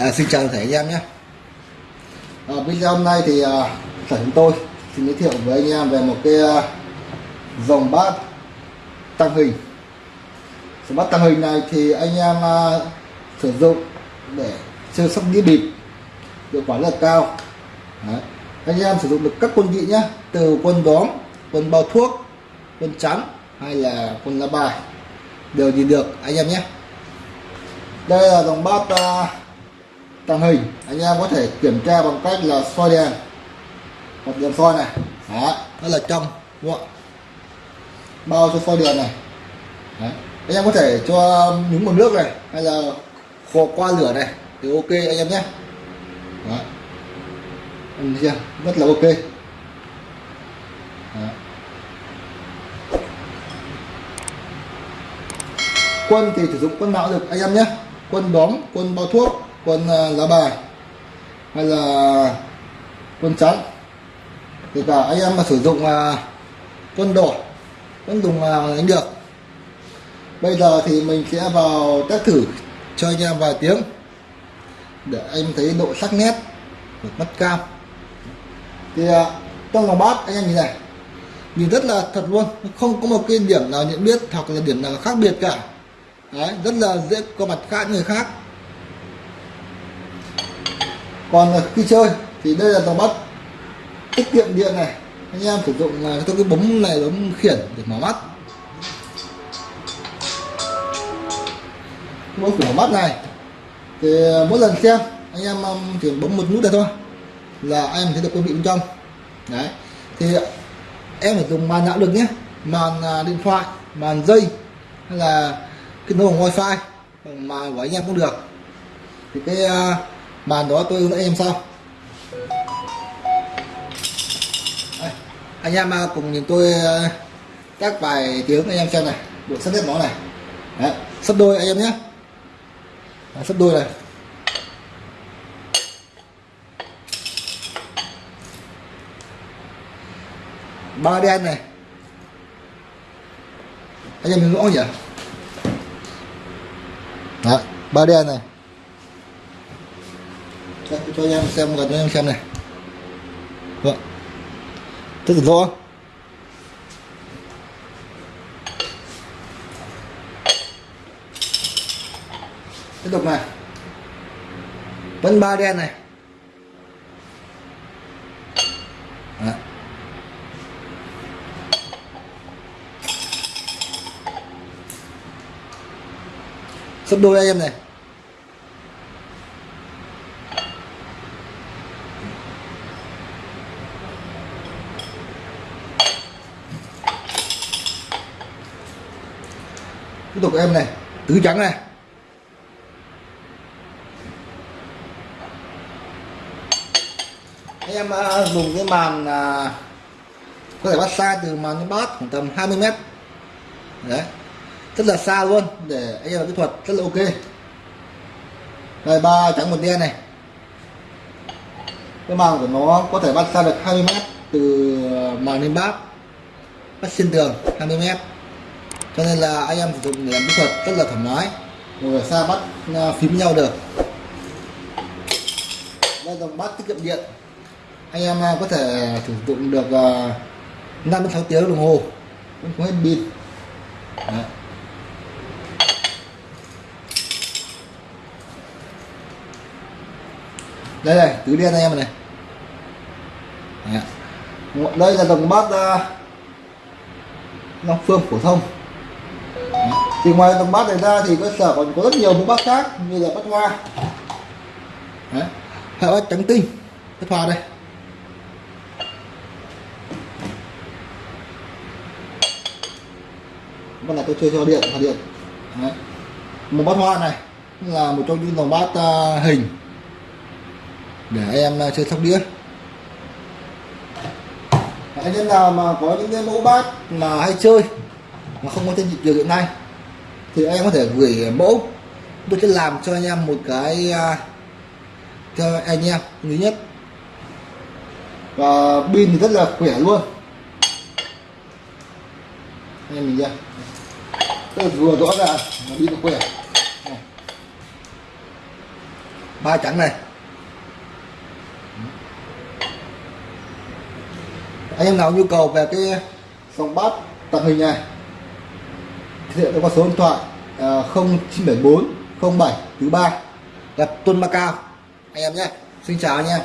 À, xin chào thầy anh em nhé. À, video hôm nay thì à, sở chúng tôi xin giới thiệu với anh em về một cái à, dòng bát tăng hình. Dòng bát tăng hình này thì anh em à, sử dụng để chơi sóc đĩa bịp hiệu quả rất là cao. Đấy. anh em sử dụng được các quân vị nhé từ quân đóm quân bao thuốc quân trắng hay là quân lá bài đều nhìn được anh em nhé. Đây là dòng bát à, tàng hình anh em có thể kiểm tra bằng cách là soi đèn. Một đèn soi này. Đó, nó là trong, đúng không bao cho soi đèn này. Đấy. anh em có thể cho nhúng một nước này, hay là khò qua lửa này, thì ok anh em nhé. Đó. Anh thấy chưa? Rất là ok. Đó. quân thì sử dụng quân nào được anh em nhé. Quân đóm, quân bao thuốc quân ờ, lá bài hay là quân trắng thì cả anh em mà sử dụng ờ, quân đỏ vẫn dùng ờ, đánh được. Bây giờ thì mình sẽ vào test thử cho anh em vài tiếng để anh thấy độ sắc nét của mắt cam. Thì trong lòng bát anh em nhìn này nhìn rất là thật luôn không có một cái điểm nào nhận biết hoặc là điểm nào khác biệt cả. Đấy, rất là dễ có mặt khác người khác còn khi chơi thì đây là dòng bắt. Tiết kiệm điện này, anh em sử dụng là tôi cái bấm này, bấm khiển để mở mắt. Bấm mở mắt này, thì mỗi lần xem, anh em um, chỉ bấm một nút này thôi là anh em thấy được quân vị bên trong. Đấy, thì em phải dùng màn não được nhé, màn à, điện thoại, màn dây hay là kết nối bằng wifi bằng màn của anh em cũng được. Thì cái à, bàn màn đó tôi hướng dẫn em sau Đây, anh em à, cùng nhìn tôi à, các bài tiếng anh em xem này. Bộ sắp xếp nó này. Đấy, sắp đôi anh em nhé. Đấy, sắp đôi này. Ba đen này. Anh em nhìn rõ nhỉ? Đấy, ba đen này cho, cho anh em xem gần cho anh em xem này. Vâng. Rất là rõ tiếp tục này. Vẫn ba đen này. Đấy. sắp đôi anh em này. Tiếp tục em này tứ trắng này. Anh em à, dùng cái màn à, có thể bắt xa từ màn đến bát khoảng tầm 20 mét. Đấy. Rất là xa luôn, để anh em kỹ thuật rất là ok. Đây, ba trắng một đen này. Cái màn của nó có thể bắt xa được 20 mét từ à, màn lên bát. Bắt xuyên tường 20 mét cho nên là anh em sử dụng để làm kỹ thuật rất là thoải mái. Ngồi ở xa bắt à, phím nhau được. Đây dòng bát tiết kiệm điện. Anh em à, có thể sử dụng được à, 5 đến 6 tiếng đồng hồ. Vẫn không hết pin. Đây này, tứ đen anh em này. Đây là dòng bát Long Phương phổ thông thì ngoài dòng bát này ra thì cơ sở còn có rất nhiều mẫu bát khác như là bát hoa Đấy. hay bát trắng tinh bát hoa đây bát này tôi chơi cho điện hòa điện Đấy. một bát hoa này là một trong những dòng bát uh, hình để em uh, chơi sóc đĩa anh em nào mà có những cái mẫu bát mà hay chơi mà không có trên thị trường hiện nay thì em có thể gửi mẫu. Tôi sẽ làm cho anh em một cái uh, cho anh em thứ nhất. Và pin thì rất là khỏe luôn. Anh em mình ra vừa rõ ràng nó pin khỏe. Ba trắng này. Anh em nào nhu cầu về cái dòng bát tàng hình này thực hiện qua số điện thoại à, 0974 07 thứ ba gặp Tuân Macao anh em nhé xin chào anh em.